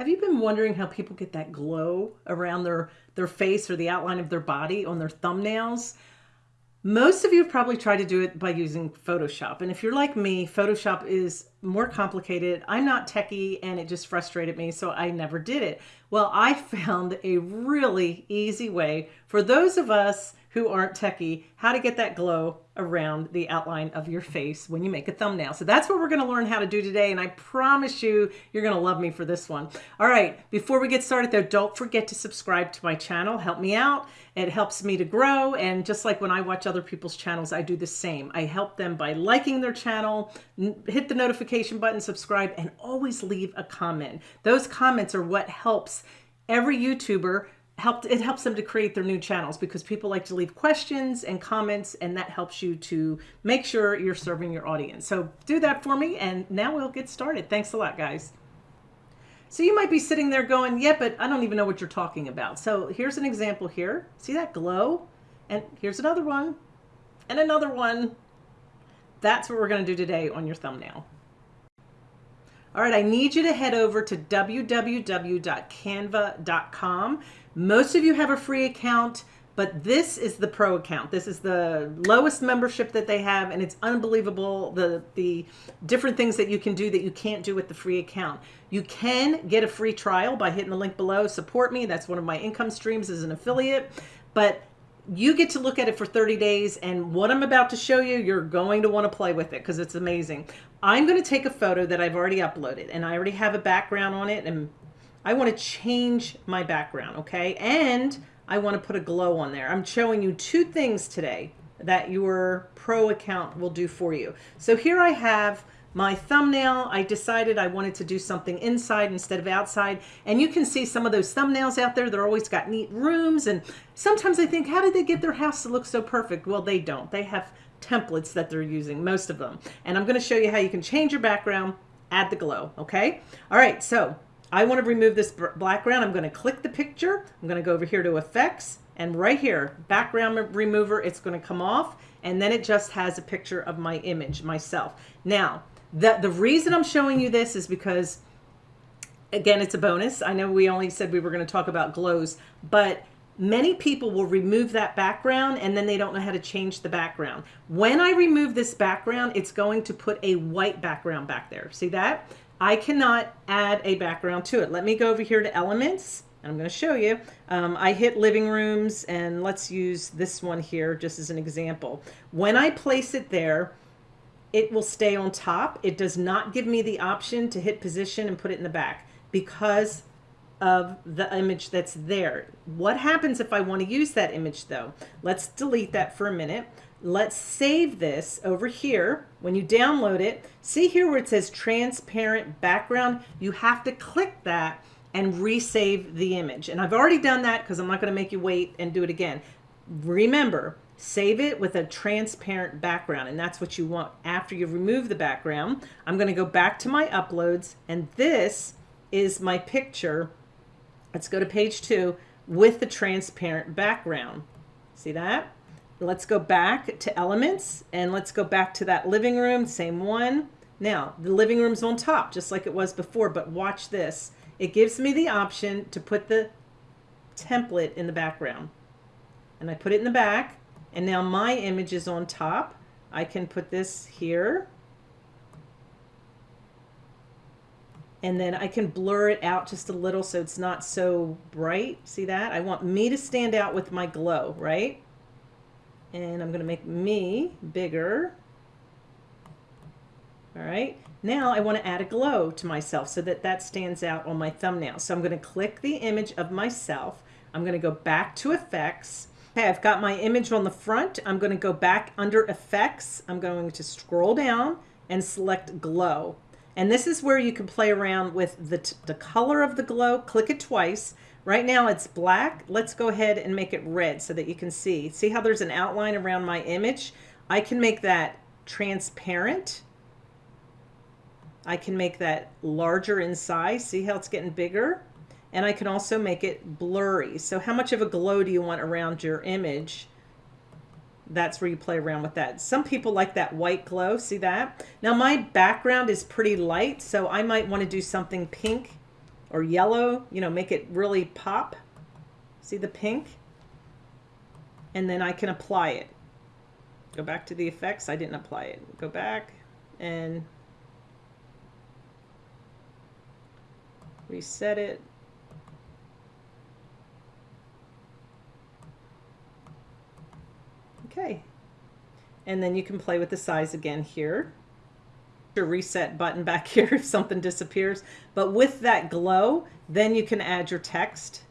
Have you been wondering how people get that glow around their, their face or the outline of their body on their thumbnails? Most of you have probably tried to do it by using Photoshop. And if you're like me, Photoshop is more complicated. I'm not techie and it just frustrated me, so I never did it. Well, I found a really easy way for those of us who aren't techie how to get that glow around the outline of your face when you make a thumbnail. So that's what we're going to learn how to do today. And I promise you, you're going to love me for this one. All right. Before we get started though, don't forget to subscribe to my channel. Help me out. It helps me to grow. And just like when I watch other people's channels, I do the same. I help them by liking their channel, hit the notification button, subscribe, and always leave a comment. Those comments are what helps every YouTuber helped it helps them to create their new channels because people like to leave questions and comments and that helps you to make sure you're serving your audience. So do that for me and now we'll get started. Thanks a lot guys. So you might be sitting there going, yeah, but I don't even know what you're talking about. So here's an example here. See that glow? And here's another one and another one. That's what we're going to do today on your thumbnail. All right, I need you to head over to www.canva.com. Most of you have a free account, but this is the pro account. This is the lowest membership that they have, and it's unbelievable the, the different things that you can do that you can't do with the free account. You can get a free trial by hitting the link below. Support me. That's one of my income streams as an affiliate. But you get to look at it for 30 days and what I'm about to show you, you're going to want to play with it because it's amazing. I'm going to take a photo that I've already uploaded and I already have a background on it and I want to change my background. Okay. And I want to put a glow on there. I'm showing you two things today that your pro account will do for you. So here I have my thumbnail, I decided I wanted to do something inside instead of outside. And you can see some of those thumbnails out there. They're always got neat rooms. And sometimes I think, how did they get their house to look so perfect? Well, they don't. They have templates that they're using, most of them. And I'm going to show you how you can change your background, add the glow. Okay. All right. So I want to remove this background. I'm going to click the picture. I'm going to go over here to effects and right here, background remover, it's going to come off and then it just has a picture of my image, myself. Now, the, the reason I'm showing you this is because, again, it's a bonus. I know we only said we were going to talk about glows, but many people will remove that background and then they don't know how to change the background. When I remove this background, it's going to put a white background back there. See that? I cannot add a background to it. Let me go over here to elements. I'm going to show you. Um, I hit living rooms and let's use this one here just as an example. When I place it there, it will stay on top. It does not give me the option to hit position and put it in the back because of the image that's there. What happens if I want to use that image though? Let's delete that for a minute. Let's save this over here. When you download it, see here where it says transparent background, you have to click that and resave the image. And I've already done that because I'm not going to make you wait and do it again. Remember, Save it with a transparent background, and that's what you want after you remove the background. I'm going to go back to my uploads, and this is my picture. Let's go to page two with the transparent background. See that? Let's go back to elements, and let's go back to that living room, same one. Now, the living room's on top, just like it was before, but watch this. It gives me the option to put the template in the background. And I put it in the back, and now my image is on top. I can put this here. And then I can blur it out just a little so it's not so bright. See that? I want me to stand out with my glow, right? And I'm going to make me bigger. All right. Now I want to add a glow to myself so that that stands out on my thumbnail. So I'm going to click the image of myself. I'm going to go back to effects Okay, I've got my image on the front. I'm going to go back under effects. I'm going to scroll down and select glow. And this is where you can play around with the, the color of the glow. Click it twice. Right now it's black. Let's go ahead and make it red so that you can see. See how there's an outline around my image? I can make that transparent. I can make that larger in size. See how it's getting bigger? And I can also make it blurry. So how much of a glow do you want around your image? That's where you play around with that. Some people like that white glow. See that? Now my background is pretty light, so I might want to do something pink or yellow, you know, make it really pop. See the pink? And then I can apply it. Go back to the effects. I didn't apply it. Go back and reset it. Okay. And then you can play with the size again here. Your reset button back here if something disappears. But with that glow, then you can add your text.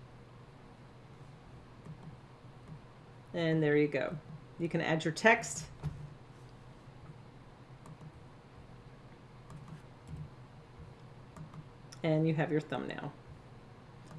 And there you go. You can add your text. And you have your thumbnail.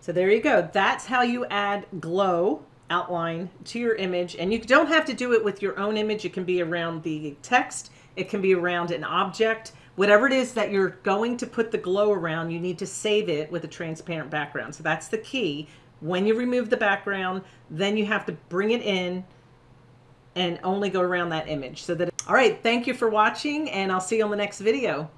So there you go. That's how you add glow outline to your image. And you don't have to do it with your own image. It can be around the text. It can be around an object. Whatever it is that you're going to put the glow around, you need to save it with a transparent background. So that's the key. When you remove the background, then you have to bring it in and only go around that image so that all right thank you for watching and i'll see you on the next video